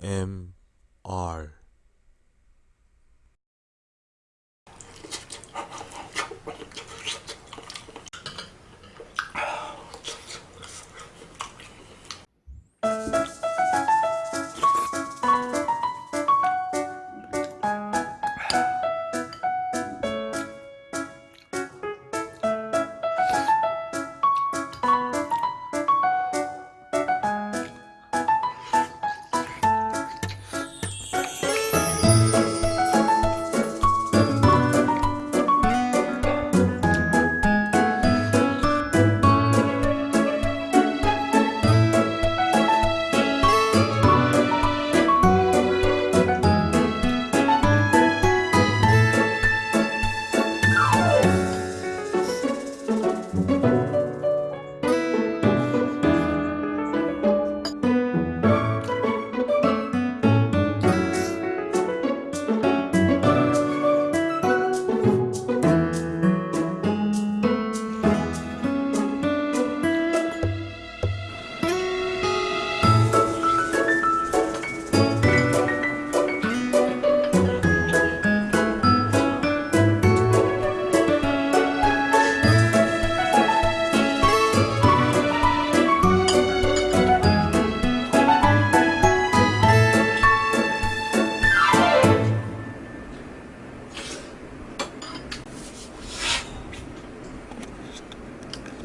M R.